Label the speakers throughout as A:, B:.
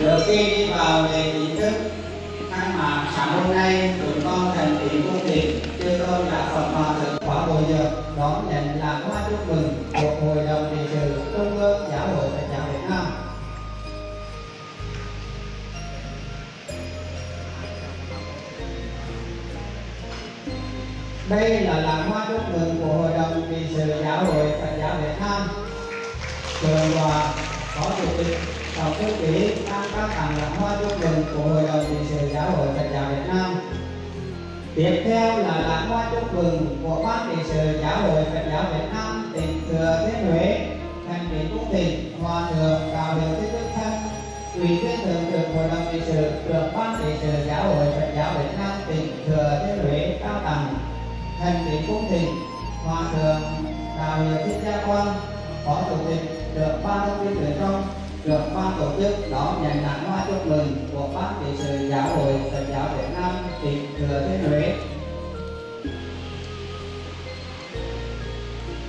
A: Được khi đi vào đề chính thức khai mạc sáng hôm nay, chúng con thành kính cung thỉnh chư tôn là Phật Hòa thượng khóa bồi giờ đón nhận là hoa chúc mừng của Hội đồng trị sự Trung ương Giáo hội Phật giáo Việt Nam. Đây là làng hoa chúc mừng của Hội đồng trị sự Giáo hội Phật giáo Việt Nam. Trường hòa Phó Chủ tịch Tổng thư ký đang các tặng làm hoa chúc mừng của Hội đồng trị sự Giáo hội Phật giáo Việt Nam. Tiếp theo là lãng hoa chúc mừng của ban trị sự Giáo hội Phật giáo Việt Nam tỉnh Thừa Thiên Huế, thành kính cung thỉnh Hòa thượng Đạo điều Thích Đức Thân, Ủy viên thường trực Hội đồng trị sự trưởng ban trị sự Giáo hội Phật giáo Việt Nam tỉnh Thừa Thiên Huế cao tặng thành kính cung thỉnh Hòa thượng Đạo điều Thích Gia Quang, Phó Chủ tịch trưởng ban thông tin truyền thông được ban tổ chức đón nhận lãng hoa chúc mừng của ban trị sự giáo hội Phật giáo Việt Nam tỉnh Thừa Thiên Huế.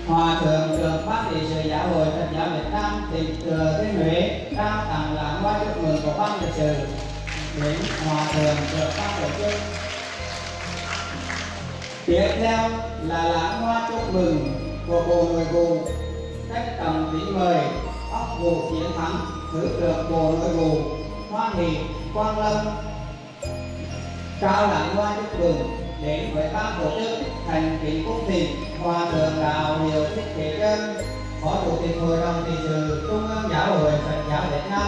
A: Hòa thượng trưởng ban trị sự giáo hội Phật giáo Việt Nam tỉnh Thừa Thiên Huế trao tặng lãng hoa chúc mừng của ban trị sự đến Hòa thượng trưởng ban tổ chức. Tiếp theo là lãng hoa chúc mừng của bộ người cụ cách tầm kính mời óc chiến thắng, thứ trưởng bộ nội vụ hoa nghị quang lâm. Trao Đẳng hoa chúc mừng đến với ban tổ chức thành kính cung thỉnh hòa thượng đạo hiệu thích thế chân phó chủ tịch hội đồng trị sự trung ương giáo hội phật giáo việt nam,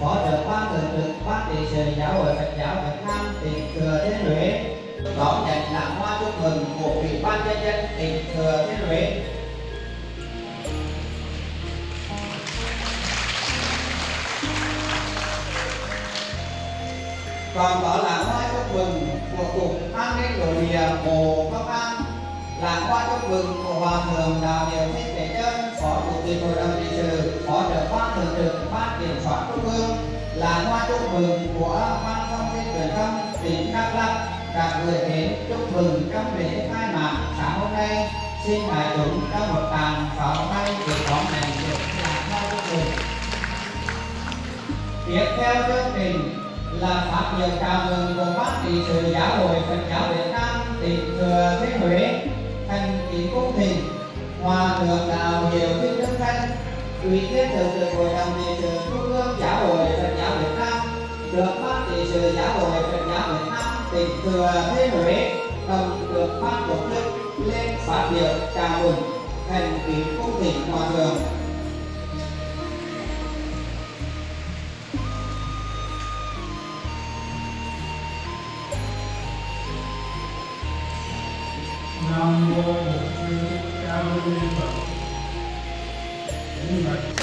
A: phó trưởng ban thường trực ban trị sự giáo hội phật giáo việt nam tỉnh thừa thiên huế. Đón nhận lãng hoa chúc mừng của ủy ban nhân dân tỉnh thừa thiên huế. Còn đó là hoa chúc mừng của cục an ninh nội địa bộ công an. Là hoa chúc mừng của hòa thượng đạo điều thích thể chân, phó chủ tịch hội đồng trị sự, phó trưởng ban thường trực ban kiểm soát trung ương. Là hoa chúc mừng của ban thông tin truyền thông tỉnh đắk lắk đã gửi đến chúc mừng trong lễ khai mạc sáng hôm nay. Xin đại chúng trong một tràng pháo tay để đón này được là hoa chúc mừng tiếp theo chương trình là phát biểu chào mừng cùng bác trị sự giáo hội Phật giáo Việt Nam tỉnh Thừa Thiên Huế, thành kính cung thỉnh hòa thượng đạo hiệu thích đức thanh ủy viên thường trực hội đồng trị sự trung ương giáo hội Phật giáo Việt Nam. Được bác trị sự giáo hội Phật giáo Việt Nam tỉnh Thừa Thiên Huế đồng được ban tổ chức lên phát biểu chào mừng, thành kính cung thỉnh hòa thượng.
B: Nam mô